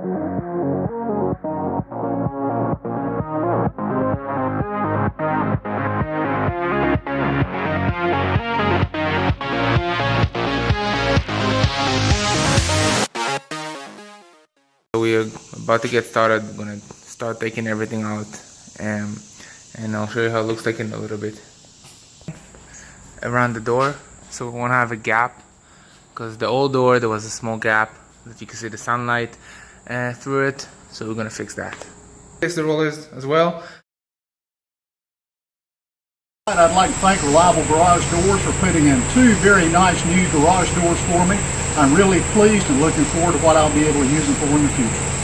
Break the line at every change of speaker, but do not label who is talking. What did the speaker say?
We're about to get started. I'm gonna start taking everything out um, and I'll show you how it looks like in a little bit. Around the door, so we wanna have a gap because the old door there was a small gap that you can see the sunlight uh, through it. So we're gonna fix that. Fix the rollers as well.
I'd like to thank Reliable Garage Doors for putting in two very nice new garage doors for me. I'm really pleased and looking forward to what I'll be able to use them for in the future.